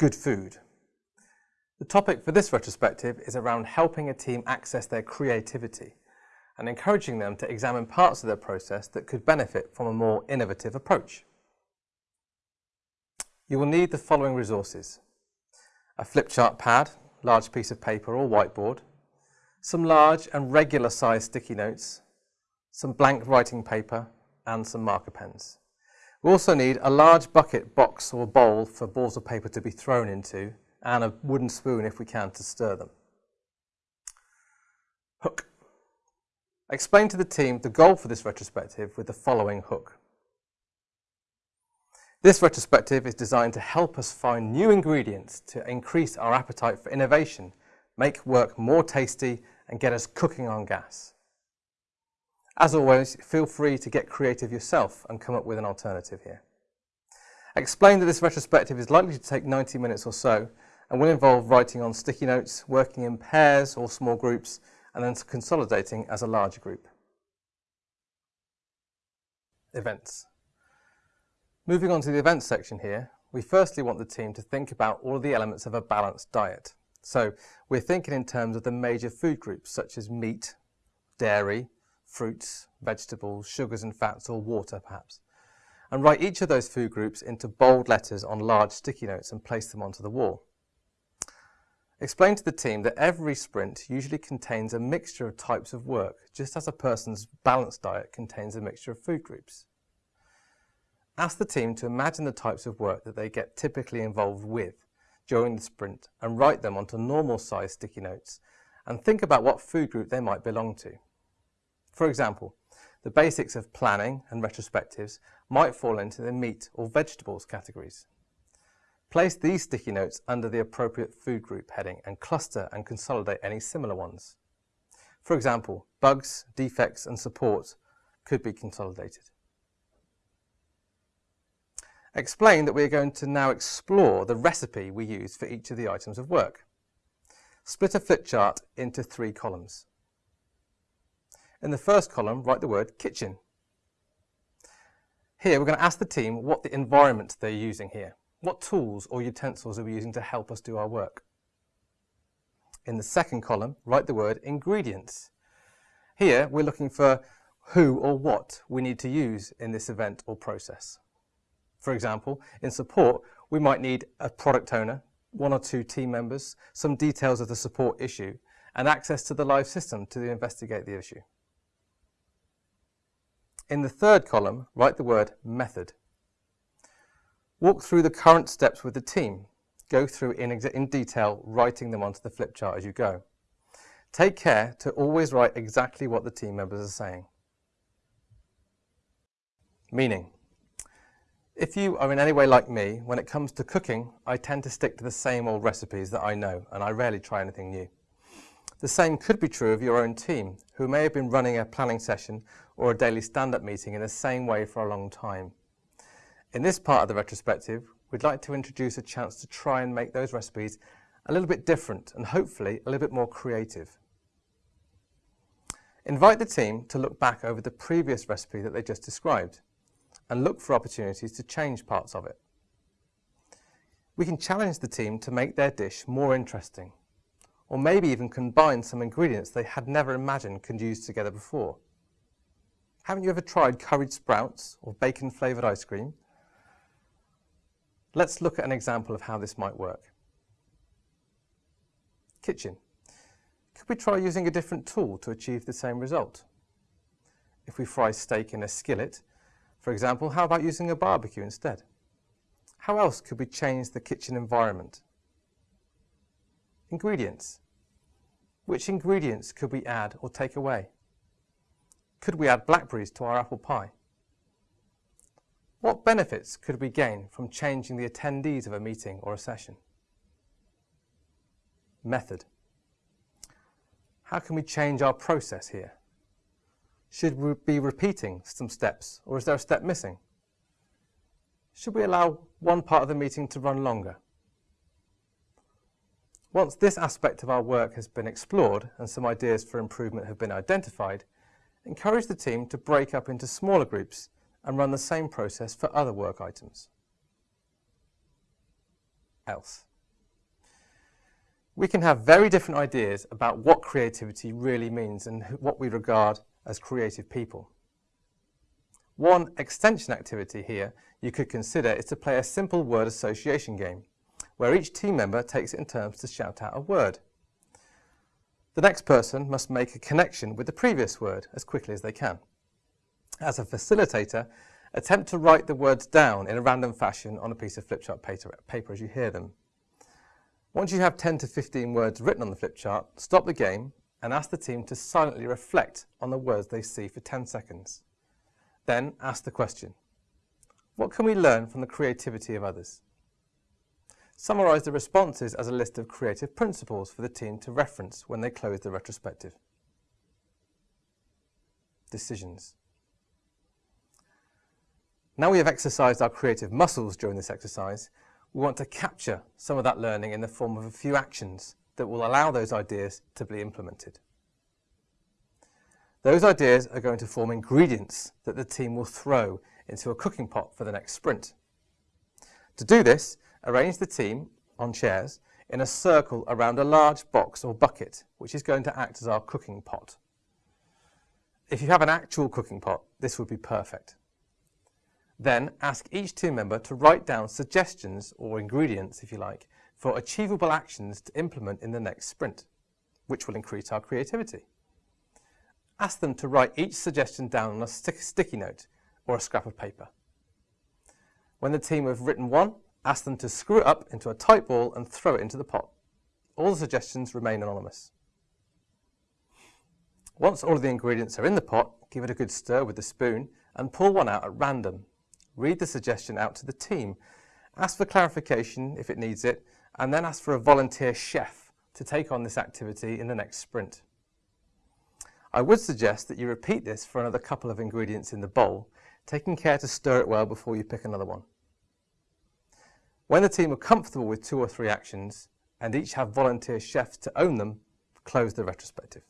good food. The topic for this retrospective is around helping a team access their creativity and encouraging them to examine parts of their process that could benefit from a more innovative approach. You will need the following resources. A flip chart pad, large piece of paper or whiteboard, some large and regular sized sticky notes, some blank writing paper and some marker pens. We also need a large bucket, box or bowl for balls of paper to be thrown into and a wooden spoon if we can to stir them. Hook. Explain to the team the goal for this retrospective with the following hook. This retrospective is designed to help us find new ingredients to increase our appetite for innovation, make work more tasty and get us cooking on gas. As always, feel free to get creative yourself and come up with an alternative here. Explain that this retrospective is likely to take 90 minutes or so and will involve writing on sticky notes, working in pairs or small groups, and then consolidating as a larger group. Events. Moving on to the events section here, we firstly want the team to think about all of the elements of a balanced diet. So we're thinking in terms of the major food groups such as meat, dairy, fruits, vegetables, sugars and fats or water perhaps. And write each of those food groups into bold letters on large sticky notes and place them onto the wall. Explain to the team that every sprint usually contains a mixture of types of work, just as a person's balanced diet contains a mixture of food groups. Ask the team to imagine the types of work that they get typically involved with during the sprint and write them onto normal size sticky notes and think about what food group they might belong to. For example, the basics of planning and retrospectives might fall into the meat or vegetables categories. Place these sticky notes under the appropriate food group heading and cluster and consolidate any similar ones. For example, bugs, defects and support could be consolidated. Explain that we are going to now explore the recipe we use for each of the items of work. Split a flip chart into three columns. In the first column, write the word kitchen. Here, we're going to ask the team what the environment they're using here. What tools or utensils are we using to help us do our work? In the second column, write the word ingredients. Here, we're looking for who or what we need to use in this event or process. For example, in support, we might need a product owner, one or two team members, some details of the support issue, and access to the live system to investigate the issue. In the third column, write the word method. Walk through the current steps with the team. Go through in, in detail, writing them onto the flip chart as you go. Take care to always write exactly what the team members are saying. Meaning, if you are in any way like me, when it comes to cooking, I tend to stick to the same old recipes that I know, and I rarely try anything new. The same could be true of your own team, who may have been running a planning session or a daily stand-up meeting in the same way for a long time. In this part of the retrospective, we'd like to introduce a chance to try and make those recipes a little bit different and hopefully a little bit more creative. Invite the team to look back over the previous recipe that they just described and look for opportunities to change parts of it. We can challenge the team to make their dish more interesting or maybe even combine some ingredients they had never imagined could use together before. Haven't you ever tried curried sprouts or bacon flavoured ice cream? Let's look at an example of how this might work. Kitchen. Could we try using a different tool to achieve the same result? If we fry steak in a skillet, for example, how about using a barbecue instead? How else could we change the kitchen environment? Ingredients. Which ingredients could we add or take away? Could we add blackberries to our apple pie? What benefits could we gain from changing the attendees of a meeting or a session? Method. How can we change our process here? Should we be repeating some steps or is there a step missing? Should we allow one part of the meeting to run longer? Once this aspect of our work has been explored and some ideas for improvement have been identified, encourage the team to break up into smaller groups and run the same process for other work items. Else. We can have very different ideas about what creativity really means and what we regard as creative people. One extension activity here you could consider is to play a simple word association game, where each team member takes it in turns to shout out a word. The next person must make a connection with the previous word as quickly as they can. As a facilitator, attempt to write the words down in a random fashion on a piece of flip chart paper, as you hear them. Once you have 10 to 15 words written on the flip chart, stop the game and ask the team to silently reflect on the words they see for 10 seconds. Then ask the question, what can we learn from the creativity of others? Summarise the responses as a list of creative principles for the team to reference when they close the retrospective. Decisions. Now we have exercised our creative muscles during this exercise, we want to capture some of that learning in the form of a few actions that will allow those ideas to be implemented. Those ideas are going to form ingredients that the team will throw into a cooking pot for the next sprint. To do this, arrange the team on chairs in a circle around a large box or bucket, which is going to act as our cooking pot. If you have an actual cooking pot, this would be perfect. Then ask each team member to write down suggestions or ingredients, if you like, for achievable actions to implement in the next sprint, which will increase our creativity. Ask them to write each suggestion down on a stick sticky note or a scrap of paper. When the team have written one, ask them to screw it up into a tight ball and throw it into the pot. All the suggestions remain anonymous. Once all of the ingredients are in the pot, give it a good stir with the spoon and pull one out at random read the suggestion out to the team, ask for clarification if it needs it, and then ask for a volunteer chef to take on this activity in the next sprint. I would suggest that you repeat this for another couple of ingredients in the bowl, taking care to stir it well before you pick another one. When the team are comfortable with two or three actions, and each have volunteer chefs to own them, close the retrospective.